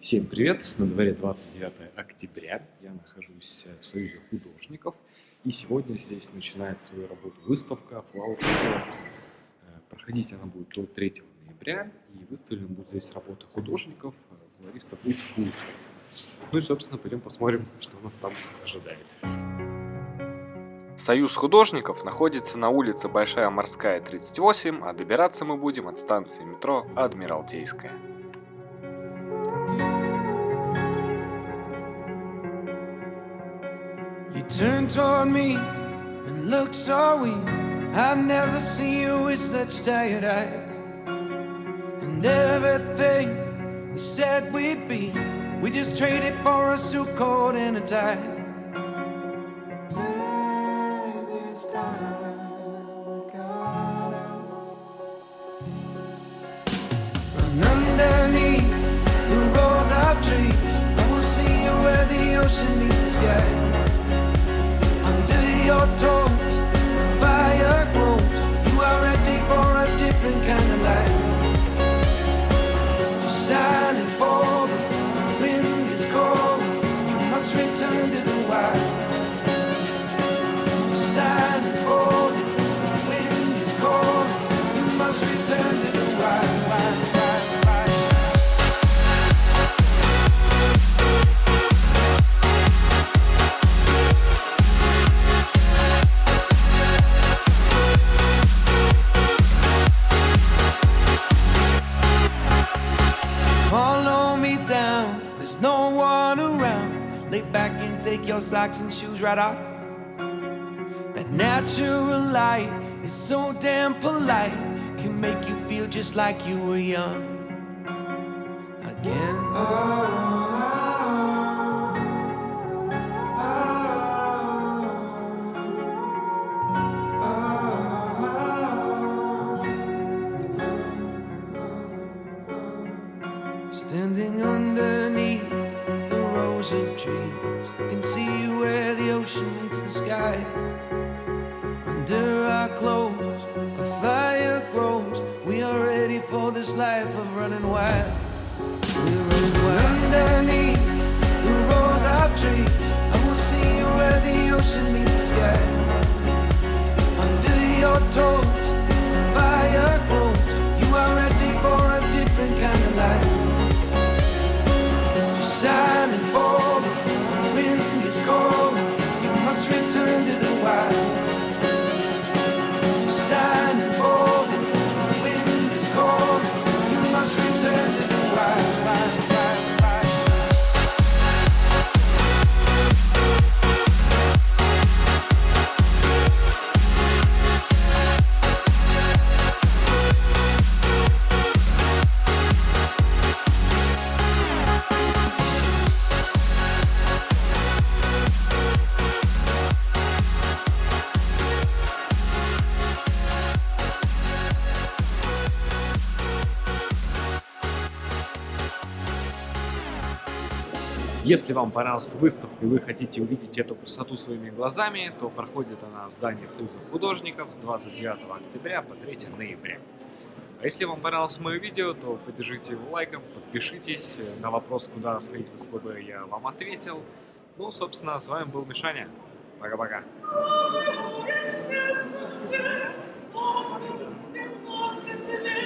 Всем привет! На дворе 29 октября. Я нахожусь в Союзе художников. И сегодня здесь начинает свою работу выставка Flower Forms. Э, проходить она будет до 3 ноября. И выставлены будут здесь работы художников, э, флористов и скульпторов. Ну и, собственно, пойдем посмотрим, что нас там ожидает. Союз художников находится на улице Большая Морская, 38, а добираться мы будем от станции метро Адмиралтейская. Turn toward me and look so weak. I've never seen you with such tired eyes. And everything we said we'd be, we just traded for a suit coat and a tie. Around. Lay back and take your socks and shoes right off. That natural light is so damn polite, can make you feel just like you were young again. Standing underneath of trees, I can see where the ocean meets the sky. Under our clothes, a fire grows. We are ready for this life of running wild. We're running wild. Underneath Если вам понравилась выставка и вы хотите увидеть эту красоту своими глазами, то проходит она в здании Союза художников с 29 октября по 3 ноября. А если вам понравилось мое видео, то поддержите его лайком, подпишитесь. На вопрос, куда сходить в СПБ, я вам ответил. Ну, собственно, с вами был Мишаня. Пока-пока. You.